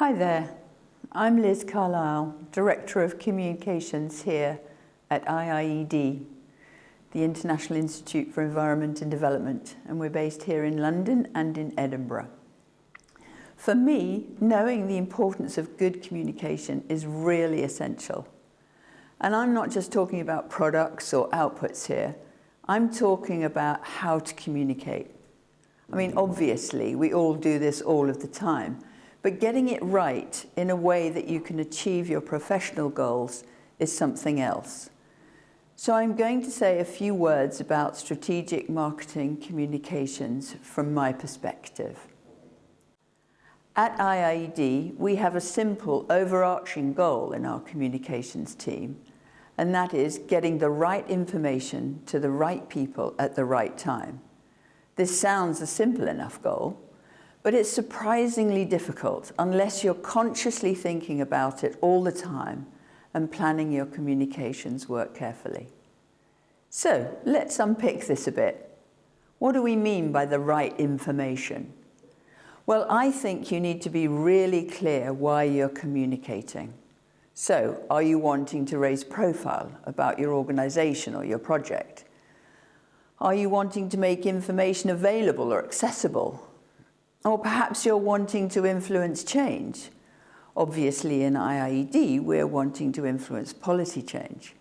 Hi there, I'm Liz Carlisle, Director of Communications here at IIED, the International Institute for Environment and Development, and we're based here in London and in Edinburgh. For me, knowing the importance of good communication is really essential. And I'm not just talking about products or outputs here, I'm talking about how to communicate. I mean, obviously, we all do this all of the time, but getting it right in a way that you can achieve your professional goals is something else. So I'm going to say a few words about strategic marketing communications from my perspective. At IIED, we have a simple overarching goal in our communications team, and that is getting the right information to the right people at the right time. This sounds a simple enough goal, but it's surprisingly difficult unless you're consciously thinking about it all the time and planning your communications work carefully. So let's unpick this a bit. What do we mean by the right information? Well, I think you need to be really clear why you're communicating. So, are you wanting to raise profile about your organization or your project? Are you wanting to make information available or accessible or perhaps you're wanting to influence change. Obviously in IIED, we're wanting to influence policy change.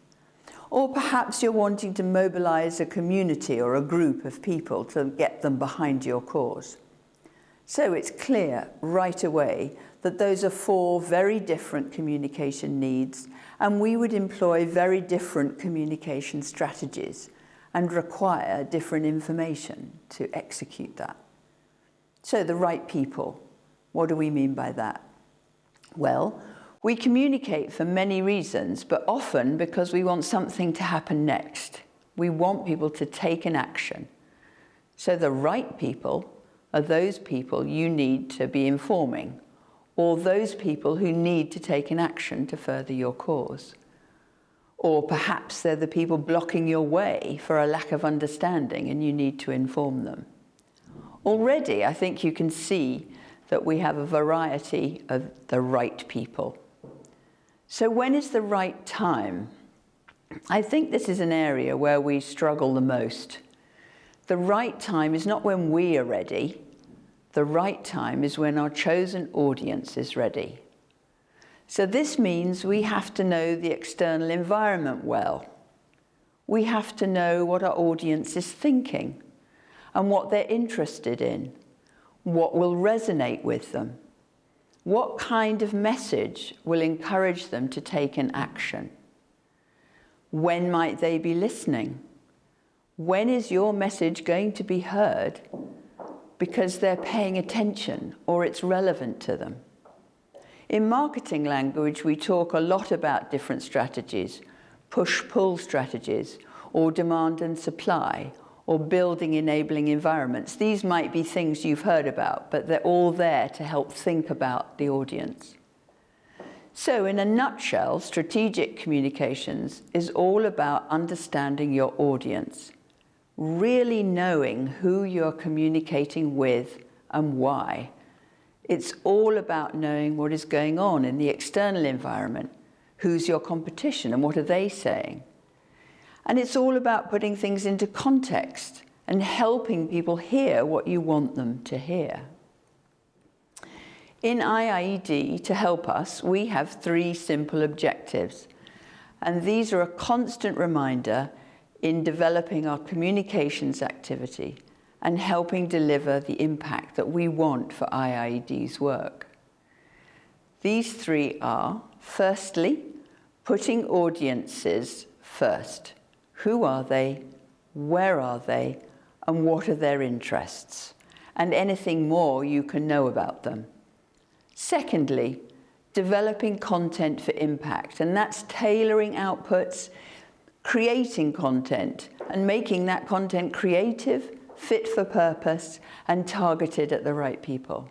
Or perhaps you're wanting to mobilize a community or a group of people to get them behind your cause. So it's clear right away that those are four very different communication needs and we would employ very different communication strategies and require different information to execute that. So the right people, what do we mean by that? Well, we communicate for many reasons, but often because we want something to happen next. We want people to take an action. So the right people are those people you need to be informing, or those people who need to take an action to further your cause. Or perhaps they're the people blocking your way for a lack of understanding and you need to inform them. Already, I think you can see that we have a variety of the right people. So when is the right time? I think this is an area where we struggle the most. The right time is not when we are ready. The right time is when our chosen audience is ready. So this means we have to know the external environment well. We have to know what our audience is thinking and what they're interested in, what will resonate with them, what kind of message will encourage them to take an action. When might they be listening? When is your message going to be heard because they're paying attention or it's relevant to them? In marketing language, we talk a lot about different strategies, push-pull strategies, or demand and supply, or building enabling environments. These might be things you've heard about, but they're all there to help think about the audience. So in a nutshell, strategic communications is all about understanding your audience, really knowing who you're communicating with and why. It's all about knowing what is going on in the external environment, who's your competition and what are they saying. And it's all about putting things into context and helping people hear what you want them to hear. In IIED, to help us, we have three simple objectives. And these are a constant reminder in developing our communications activity and helping deliver the impact that we want for IIED's work. These three are, firstly, putting audiences first. Who are they? Where are they? And what are their interests? And anything more you can know about them. Secondly, developing content for impact, and that's tailoring outputs, creating content, and making that content creative, fit for purpose, and targeted at the right people.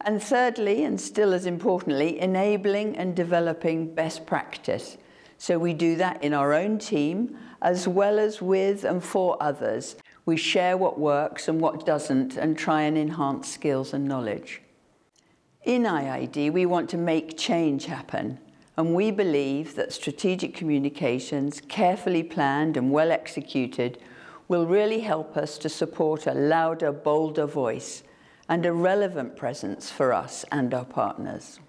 And thirdly, and still as importantly, enabling and developing best practice, so we do that in our own team, as well as with and for others. We share what works and what doesn't and try and enhance skills and knowledge. In IIED, we want to make change happen, and we believe that strategic communications, carefully planned and well executed, will really help us to support a louder, bolder voice and a relevant presence for us and our partners.